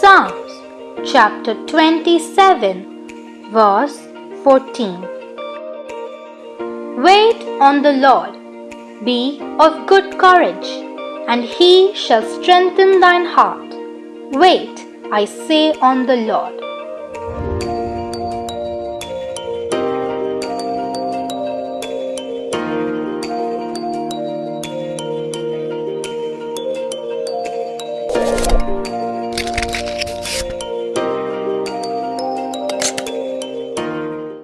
Psalms, chapter 27, verse 14. Wait on the Lord, be of good courage, and he shall strengthen thine heart. Wait, I say, on the Lord.